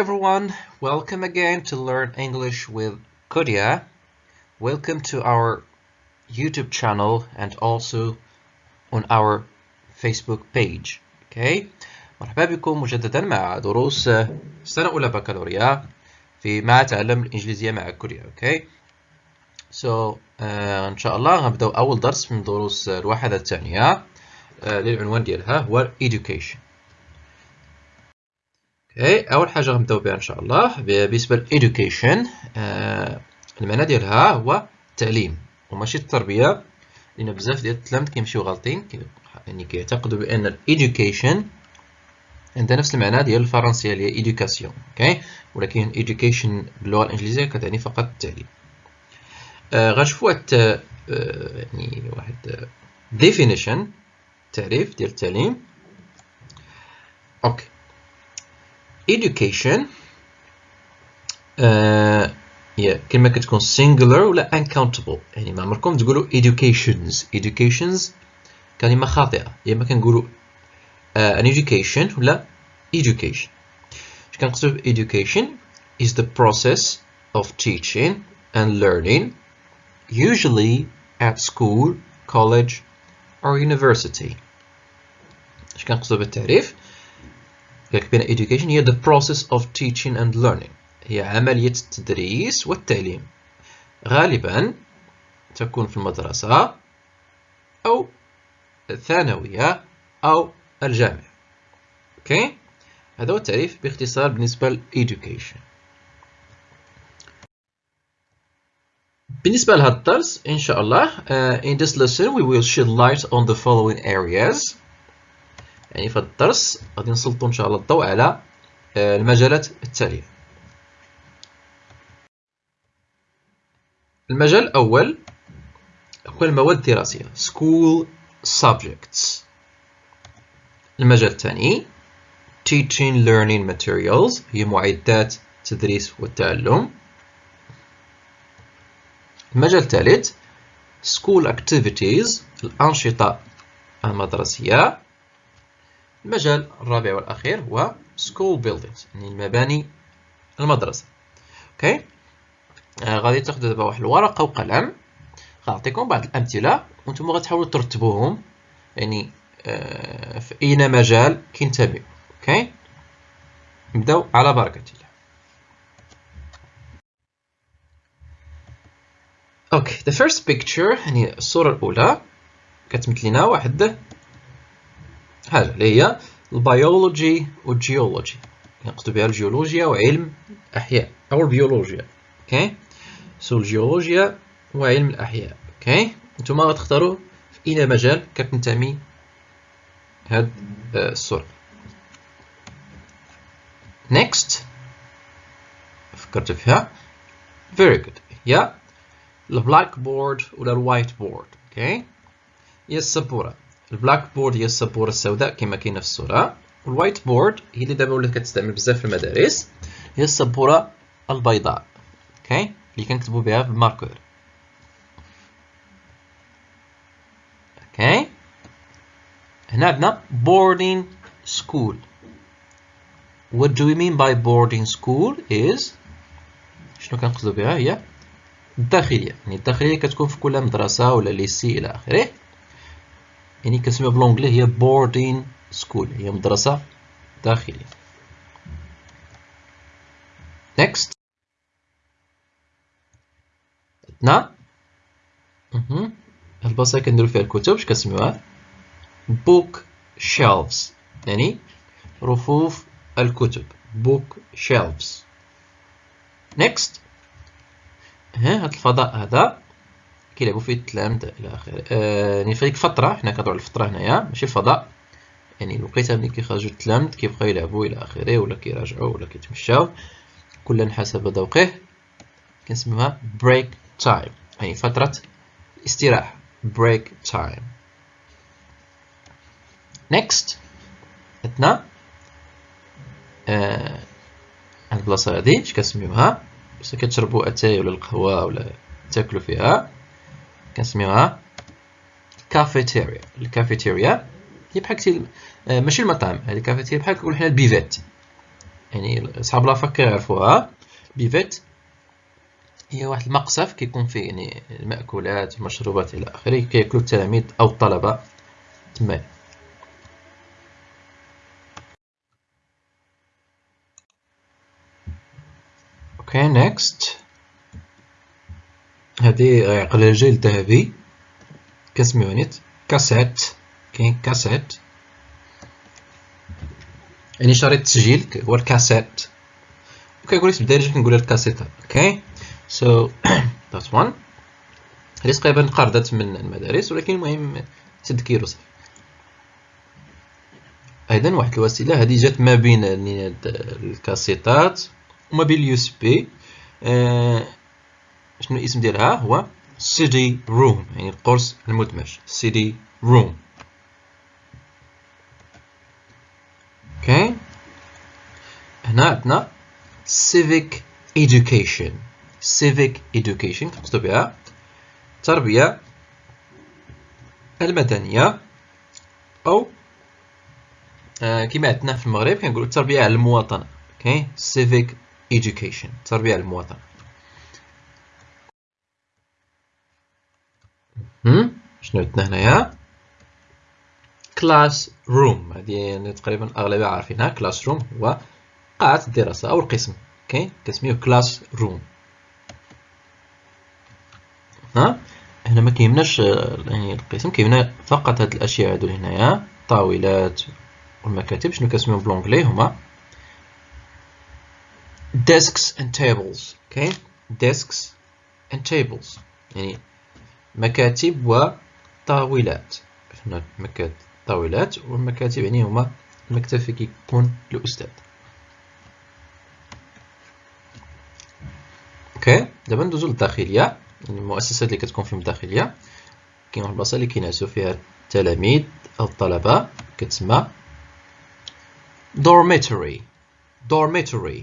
Hello everyone, welcome again to Learn English with Kodia. Welcome to our YouTube channel and also on our Facebook page. Okay? مرحبا بكم مجددا مع دروس سنة أولى بكالوريا في ما تعلم الإنجليزية مع كوريا. Okay? So uh, إن شاء الله غنبداو أول درس من دروس الوحدة الثانية uh, للعنوان ديالها هو Education. Okay أول حاجة غنبداو بها إن شاء الله بالنسبة لل education آه المعنى ديالها هو التعليم وماشي التربية لأن بزاف ديال التلاميذ كيمشيو غالطين يعني كيعتقدوا بأن ال education عندها نفس المعنى ديال الفرنسية اللي هي éducation okay؟ ولكن education باللغة الإنجليزية كتعني فقط التعليم. آه غنشوفوا آه يعني واحد definition تعريف ديال التعليم. أوكي. education uh, yeah كلمة كتكون singular ولا uncountable يعني ما عمركم تقولوا educations educations كلمة خاطئة يا اما كنقولوا uh, an education ولا education اش كنقصدوا education is the process of teaching and learning usually at school college or university اش كنقصدوا بالتعريف بين education هي the process of teaching and learning. هي عملية التدريس والتعليم. غالبا تكون في المدرسة أو الثانوية أو الجامعة. أوكي هذا هو التعريف باختصار بالنسبة ل education. بالنسبة لهذا الدرس إن شاء الله uh, in this lesson we will shed light on the following areas. يعني في الدرس غادي نسلطوا إن شاء الله الضوء على المجالات التالية. المجال الأول هو المواد الدراسية school subjects. المجال الثاني teaching learning materials هي معدات التدريس والتعلم. المجال الثالث school activities الأنشطة المدرسية. المجال الرابع والأخير هو school buildings يعني المباني المدرسة. أوكي؟ آه غادي تاخذوا دابا واحد الورقة وقلم. غنعطيكم بعض الأمثلة وأنتم غتحاولوا ترتبوهم. يعني آه في أي مجال كينتميو أوكي؟ نبداو على بركة الله. okay the first picture يعني الصورة الأولى. كتمثل لنا واحد حاجة اللي هي ال biology وال geology. نقصد بها الجيولوجيا وعلم الأحياء أو البيولوجيا. أوكي؟ so الجيولوجيا وعلم الأحياء. أوكي؟ نتوما غتختاروا في أي مجال كتنتمي هاد الصورة. Next. فكرت فيها. Very good. هي ال blackboard ولا ال whiteboard. أوكي؟ هي السبورة. ال blackboard هي السبورة السوداء كما كاينة في الصورة. وال whiteboard هي اللي دابا ولات كتستعمل بزاف في المدارس. هي السبورة البيضاء أوكي اللي كنكتبوا بها بال marqueur أوكي هنا عندنا boarding school. what do we mean by boarding school is شنو كنقصدوا بها هي؟ الداخلية يعني الداخلية كتكون في كل مدرسة ولا ليسي إلى آخره. يعني كنسميها بالونجلي هي boarding school هي مدرسة داخلية. Next. عندنا البلاصة اللي كنديرو فيها الكتب اش كنسميوها؟ Book shelves يعني رفوف الكتب. Book shelves next. ها هاد الفضاء هذا. كيلعبوا فيه التلامذه إلى آخره. آه يعني في ديك الفترة حنا كنهضروا على الفترة هنايا ماشي الفضاء. يعني الوقيته ملي كيخرجوا التلامذ كيبقاو يلعبوا إلى آخره ولا كيراجعوا ولا كيتمشاو. كل حسب ذوقه كنسميوها break time يعني فترة استراحة. break time next عندنا آه البلاصة هادي اش كنسميوها؟ باش كتشربوا أتاي ولا القهوة ولا تاكلوا فيها. كنسميوها cafeteria. ال cafeteria هي بحال كتير ماشي المطعم. هذه ال cafeteria بحال كنقولوا حنا ال buvette. يعني صحاب la fac كيعرفوها. buvette هي واحد المقصف كيكون فيه يعني المأكولات المشروبات إلى آخره. كياكلو التلاميذ أو الطلبة تما. أوكي next هادي عقل الجيل الذهبي. كنسميوها نيت كاسيت كاين كاسيت يعني شريط تسجيل هو الكاسيت وكيقول لك بالدارجه كنقولها الكاسيتا. أوكي؟ so that one هذه تقريبا نقرضت من المدارس ولكن المهم كيلو صافي أيضا واحد الوسيلة هذه جات ما بين الكاسيتات وما بين ال USB. شنو الاسم ديالها؟ هو CD-ROM يعني القرص المدمج سي دي ROM أوكي هنا عندنا civic education civic education كنقصدو بها التربية المدنية أو آه كما عندنا في المغرب كنقولو التربية على المواطنة. أوكي civic education التربية على المواطنة. شنو عندنا هنايا؟ classroom هذه يعني تقريبا الاغلبيه عارفينها. classroom هو قاعة الدراسة أو القسم. أوكي كنسميوه classroom ها؟ هنا ما كيهمناش يعني القسم كيهمنا فقط هاد الأشياء هادو هنايا. الطاولات والمكاتب. شنو كنسميوهم بلونجلي هما؟ desks and tables. Okay? desks and tables. يعني مكاتب وطاولات هنا مكاتب طاولات والمكاتب يعني هما المكتب في كيكون الأستاذ. أوكي دابا ندوزو للداخلية. يعني المؤسسات اللي كتكون فيهم الداخلية. كاين واحد البلاصة اللي كينعسو فيها التلاميذ أو الطلبة. كتسمى dormitory. dormitory.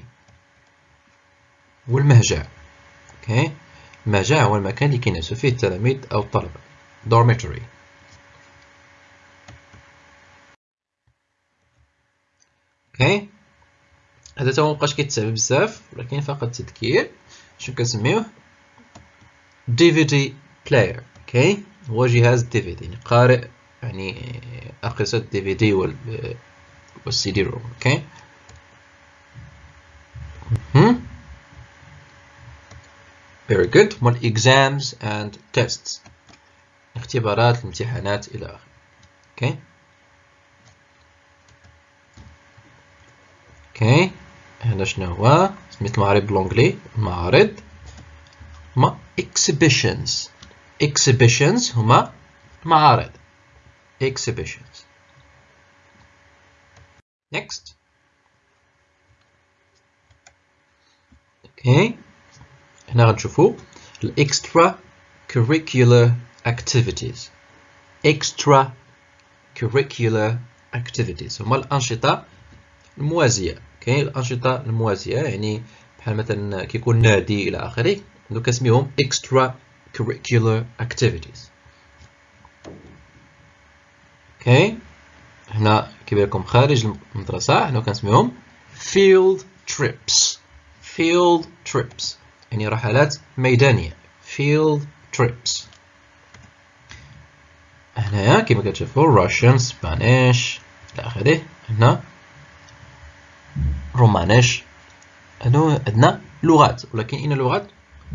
والمهجع. أوكي المهجع هو المكان اللي كينعسو فيه التلاميذ أو الطلبة dormitory. أوكي هذا تا مبقاش كيتساب بزاف ولكن فقط تذكير. شنو كنسميوه؟ DVD player أوكي هو جهاز DVD يعني قارئ يعني أقصد DVD وال وال CD-ROM أوكي very good. مال exams and tests. اختبارات الامتحانات إلى آخره. أوكي أوكي هنا شنو هو؟ سميت المعرض بالانجلي معرض. هما exhibitions. Exhibitions هما معارض. Exhibitions. Next. أوكي هنا غنشوفو extra curricular activities. extra curricular activities. هما الأنشطة الموازية. كاين الأنشطة الموازية يعني بحال مثلا كيكون نادي إلى آخره donc كنسميهم extra curricular activities. أوكي؟ هنا كيبان لكم خارج المدرسة هنا كنسميهم field trips. field trips. يعني رحلات ميدانية. Field trips. هنايا كما كتشوفوا Russian Spanish. إلى آخره. هنا رومانيش. هادو عندنا لغات. ولكن إن لغات؟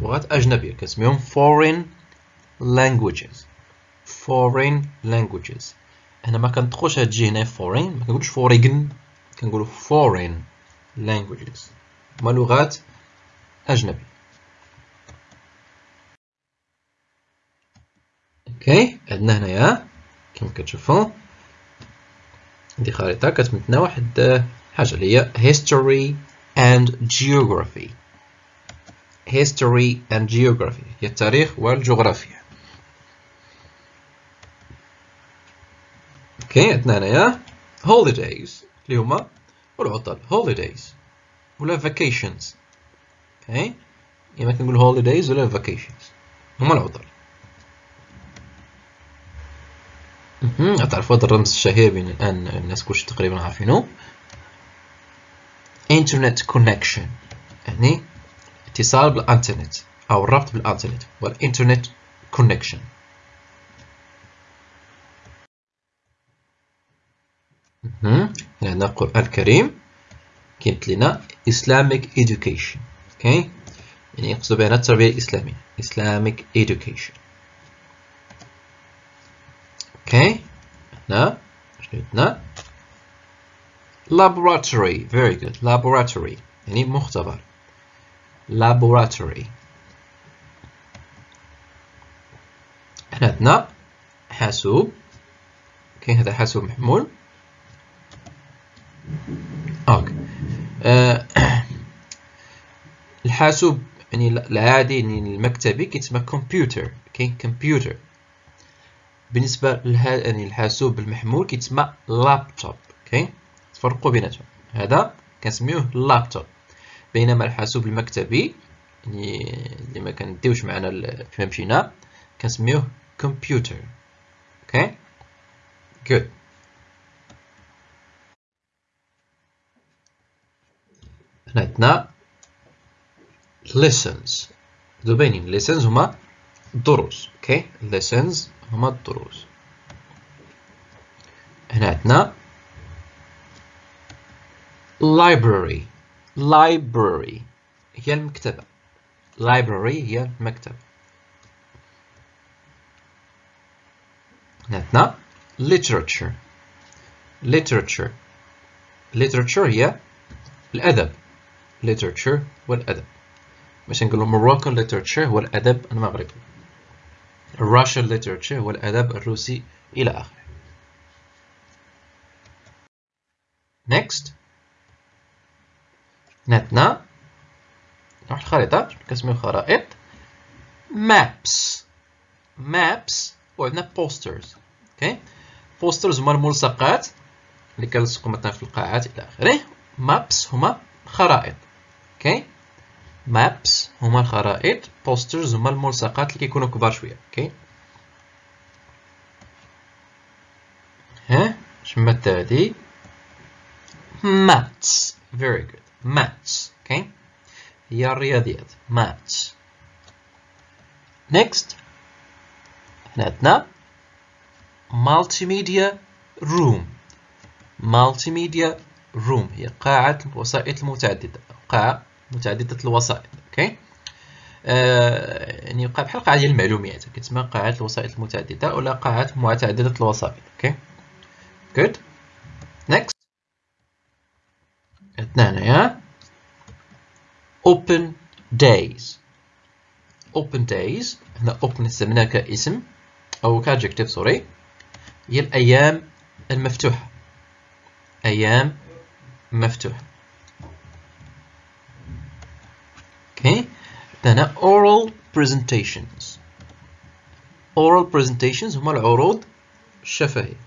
لغات أجنبية. كنسميهم foreign languages. Foreign languages. هنا ما كنطقوش هاد الجي هنا foreign. ما كنقولوش foreign. كنقولو foreign languages. هما لغات أجنبية. أوكي عندنا هنايا كما كتشوفوا دي خريطة كتمثلنا واحد حاجة اللي هي history and geography. History and geography هي التاريخ والجغرافيا. أوكي عندنا هنايا holidays اللي هما العطل holidays ولا vacations. أوكي يا ما كنقول holidays ولا vacations هما العطل. تعرفوا هذا الرمز الشهير بين الآن الناس كلش تقريبا عارفينه. Internet connection. يعني اتصال بالإنترنت أو الربط بالإنترنت والإنترنت connection. هنا عندنا القرآن الكريم. كيمت لنا Islamic education. أوكي يعني يقصد بها التربية الإسلامية. Islamic education. هنا شنو عندنا laboratory. Very good. Laboratory. يعني مختبر. Laboratory. هنا عندنا حاسوب. كاين هذا حاسوب محمول. أوكي أه الحاسوب يعني العادي يعني المكتبي كيتسمى كمبيوتر كاين كمبيوتر بالنسبة لها يعني الحاسوب المحمول كيتسمى لابتوب أوكي تفرقوا بيناتهم. هذا كنسميوه لابتوب بينما الحاسوب المكتبي يعني اللي ما كنديوش معنا فيما مشينا كنسميوه كمبيوتر okay good هنا عندنا lessons. دوبينين lessons هما الدروس okay lessons هما الدروس هنا عندنا library. Library هي المكتبة. Library هي المكتبة. هنا عندنا literature. Literature. Literature هي الأدب. Literature والأدب باش نقولوا Moroccan literature هو الأدب المغربي. Russian literature الأدب الروسي إلى آخره. Next. نتنا. نروح الخريطة كنسميو خرائط maps. Maps وعندنا posters. okay posters هما الملصقات اللي كنلصقو مثلا في القاعات إلى آخره. Maps هما خرائط. okay maps هما الخرائط posters هما الملصقات اللي كيكونوا كبار شوية okay؟ ها؟ شما التالي maths very good. maths okay؟ هي الرياضيات maths next هنا عندنا multimedia room. multimedia room هي قاعة الوسائط المتعددة قاعة متعددة الوسائط okay؟ آه يعني بحال قاعة ديال المعلومات كتسمى قاعة الوسائط المتعددة ولا قاعة متعددة الوسائط okay؟ Good. Next. عندنا هنايا. Open days. Open days. هنا open استعملناها كاسم أو ك adjective sorry هي الأيام المفتوحة. أيام مفتوحة Okay, then oral presentations. Oral presentations هما العروض الشفهية.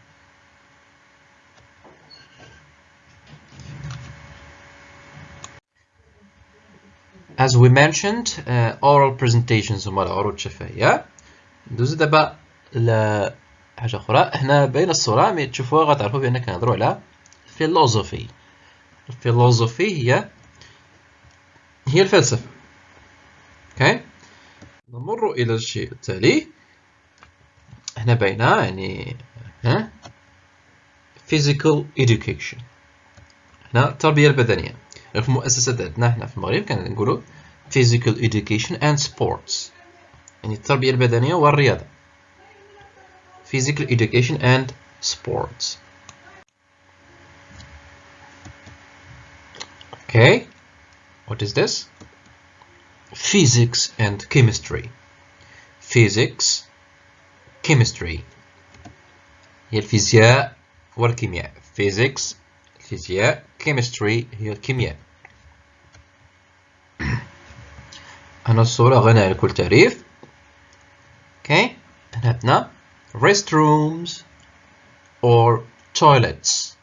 As we mentioned, uh, oral presentations هما العروض الشفهية. ندوز دابا لحاجة أخرى، هنا باينة الصورة مي تشوفوها غتعرفوا بأننا كنهضروا على philosophy. الفيلوزوفي هي هي الفلسفة. أوكي نمر إلى الشيء التالي. هنا باينه يعني ها؟ Physical education. هنا التربيه البدنية. في المؤسسات عندنا هنا في المغرب كنقولوا physical education and sports. يعني التربية البدنية والرياضة. Physical education and sports. Okay. What is this? physics and chemistry physics chemistry هي الفيزياء والكيمياء physics الفيزياء chemistry هي الكيمياء هنا الصورة غنى عن كل تعريف okay هنا عندنا restrooms or toilets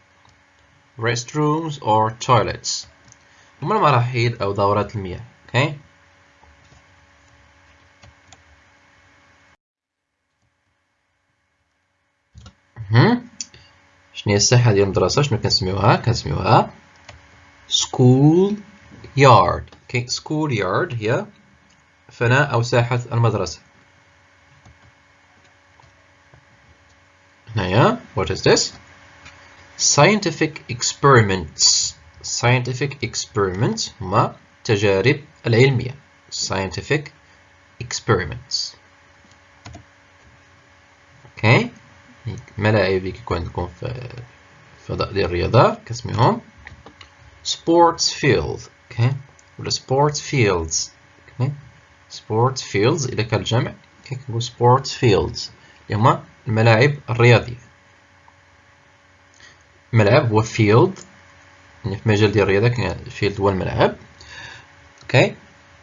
restrooms or toilets هما المراحيض أو دورات المياه okay شنو هي الساحه ديال المدرسة شنو كنسميوها كنسميوها school yard okay school yard هي فناء أو ساحة المدرسة هنايا what is this scientific experiments scientific experiments هما تجارب العلمية scientific experiments okay ملاعب كيكون عندكم في فضاء ديال الرياضة كاسميهم. Sports field okay ولا sports fields. okay sports fields. إذا كان الجمع كنقول sports fields اللي هما الملاعب الرياضية. ملعب هو field. يعني في مجال ديال الرياضة كاين field هو الملعب okay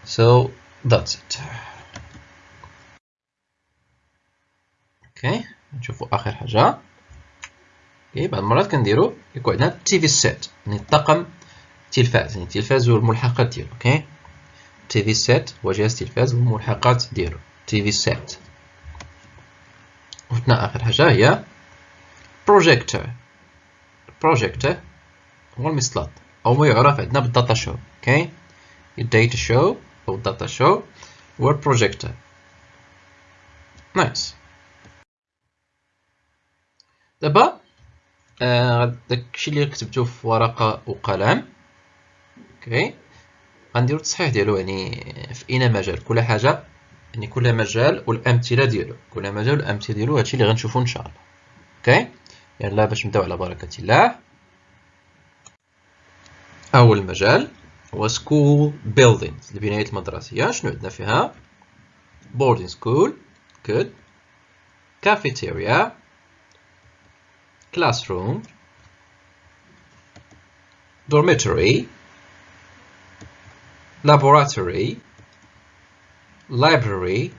so that's it. okay نشوفوا آخر حاجة. okay بعض المرات كنديرو يكون عندنا TV set يعني طاقم تلفاز يعني التلفاز والملحقات ديالو okay؟ TV set هو جهاز تلفاز والملحقات ديالو TV set وفتنا آخر حاجة هي projector projector هو المسلاط أو ما يعرف عندنا بال data show okay؟ ال data show أو ال data show هو ال projector nice دابا داكشي اللي كتبتو في ورقة وقلم. okay. غنديرو التصحيح ديالو يعني في اين مجال. كل حاجة يعني كل مجال والأمثلة ديالو. كل مجال والأمثلة ديالو هادشي اللي غنشوفو إن شاء الله. okay. يلا باش نبداو على بركة الله. أول مجال هو school buildings البنايات المدرسية. شنو عندنا فيها؟ Boarding school. Good. Cafeteria. classroom, dormitory, laboratory, library,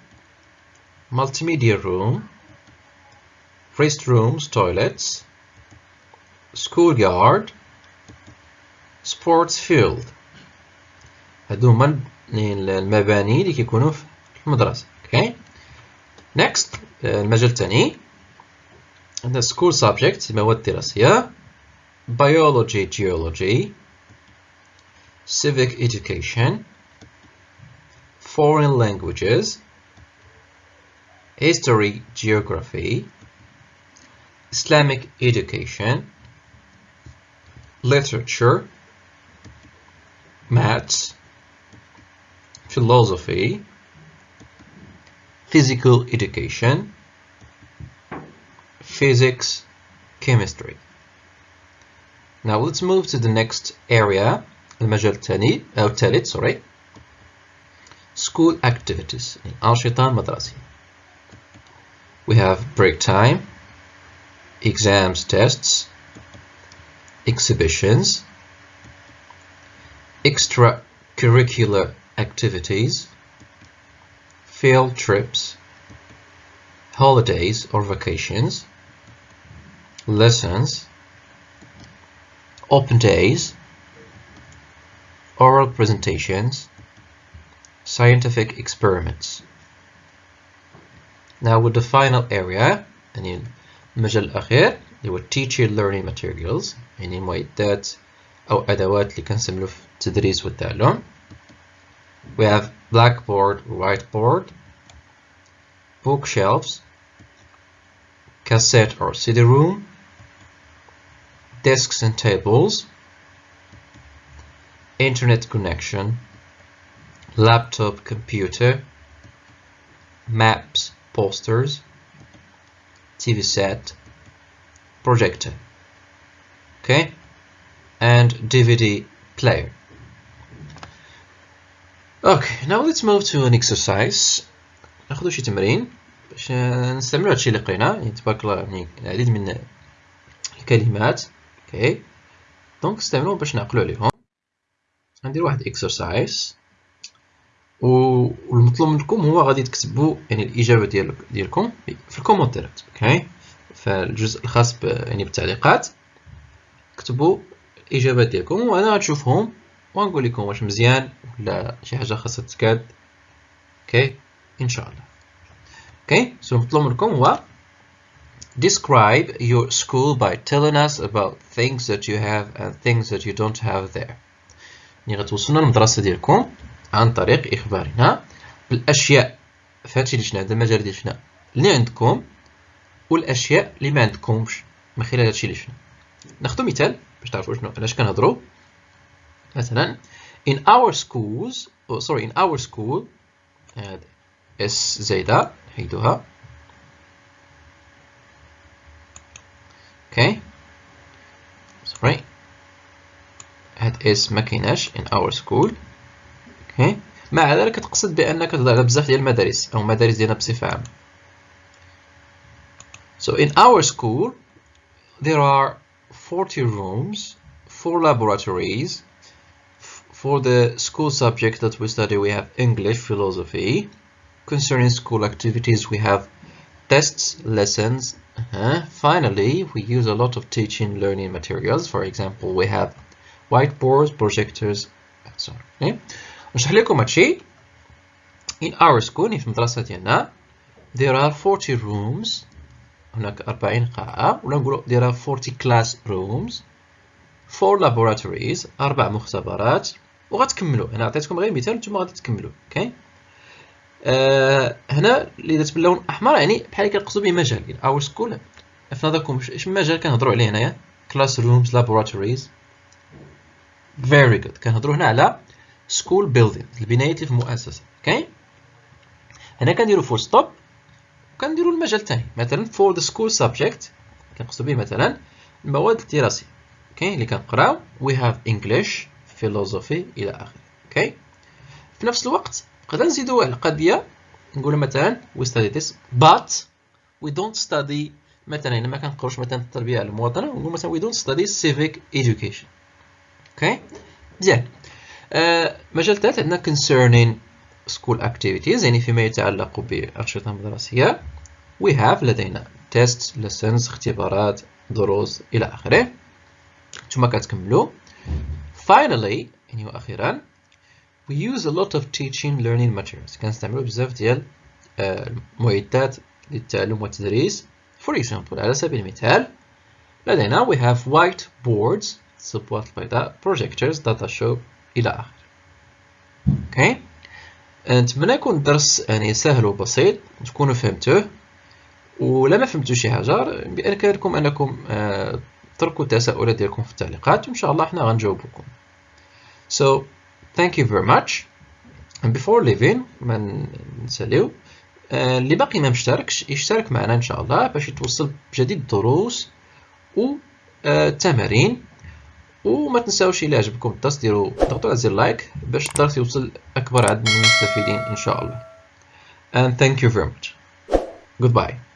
multimedia room, restrooms, toilets, schoolyard, sports field هادو هما المباني اللي كيكونوا في المدرسة okay. next المجال الثاني عندنا school subjects مواد دراسية biology geology civic education foreign languages history geography Islamic education literature maths philosophy physical education physics, chemistry. Now let's move to the next area المجال الثاني أو الثالث sorry school activities الأنشطة المدرسية we have break time exams tests exhibitions extracurricular activities field trips holidays or vacations lessons, open days, oral presentations, scientific experiments. Now with the final area يعني المجال الأخير اللي هو teacher learning materials يعني معدات أو أدوات اللي كنستعملو في التدريس والتعلم we have blackboard whiteboard bookshelves cassette or CD room desks and tables, internet connection, laptop computer, maps, posters, TV set, projector, okay, and DVD player. Okay, now let's move to an exercise. ناخذ شي تمرين باش نستعملو هادشي اللي لقينا يعني تبارك الله يعني العديد من الكلمات okay donc استعملوهم باش نعقلو عليهم غندير واحد exercise والمطلوب منكم هو غادي تكتبوا يعني الاجابه ديال ديالكم في الكومنتات okay فالجزء الخاص يعني بالتعليقات كتبوا الاجابات ديالكم وأنا غنشوفهم ونقول لكم واش مزيان ولا شي حاجة خاصها تكاد okay ان شاء الله okay so المطلوب منكم هو Describe your school by telling us about things that you have and things that you don't have there. يعني غتوصفوا لنا المدرسة ديالكم عن طريق إخبارنا بالأشياء. فهادشي اللي شنا هذا المجال ديال شنا اللي عندكم والأشياء اللي ما عندكمش من خلال هادشي اللي شنا ناخدو مثال باش تعرفوا شنو علاش كنهضروا مثلا in our schools oh, sorry in our school إس زايدة نحيدوها اس ما كايناش in our school اوكي مع ذلك كتقصد بانك تهضر على بزاف ديال المدارس او مدارس ديالنا بصفه عامه so in our school there are 40 rooms 4 laboratories for the school subject that we study we have English philosophy concerning school activities we have tests lessons uh -huh. finally we use a lot of teaching learning materials for example we have projectors sorry okay. نشرح لكم هادشي in our school في المدرسة ديالنا there are 40 rooms. هناك 40 قاعة. ولا نقولوا there are 40 classrooms 4 laboratories. أربع مختبرات. وغتكملوا. أنا عطيتكم غير مثال نتوما غادي تكملوا. أوكي آه هنا اللي درت باللون أحمر يعني بحال كنقصدوا به مجال. Our school في نظركم اش مجال كنهضروا عليه هنايا؟ Classrooms laboratories. Very good. كنهضروا هنا على school building البنايات اللي في المؤسسه okay هنا كنديروا full stop وكنديروا المجال الثاني مثلا for the school subject كنقصدوا به مثلا المواد الدراسية. okay اللي كنقراو we have English philosophy إلى آخره. okay في نفس الوقت نقدر نزيدوا واحد القضية نقول مثلا we study this but we don't study مثلا هنا ما كنقروش مثلا التربية على المواطنة نقول مثلا we don't study civic education. أوكي مزيان آه مجال ثالث عندنا concerning school activities. يعني فيما يتعلق بالأنشطة المدرسية we have لدينا tests lessons اختبارات دروس إلى آخره. ثم كتكملوا. Finally يعني وأخيرا we use a lot of teaching learning materials. كنستعملوا بزاف ديال المعدات للتعلم والتدريس. For example على سبيل المثال لدينا we have white boards الصبوات البيضاء projectors data show إلى آخره أوكي نتمنى يكون الدرس يعني سهل وبسيط تكونوا فهمتوه. ولا ما فهمتوا شي حاجة بإمكانكم أنكم تركوا التساؤلات ديالكم في التعليقات وإن شاء الله حنا غنجاوبكم so thank you very much. And before leaving ما نساليو اللي باقي ما مشتركش يشترك معنا إن شاء الله باش يتوصل بجديد الدروس والتمارين وما تنساوش إلى عجبكم الدرس ديروا ضغطوا على زر لايك باش الدرس يوصل أكبر عدد من المستفيدين إن شاء الله. And thank you very much. Goodbye.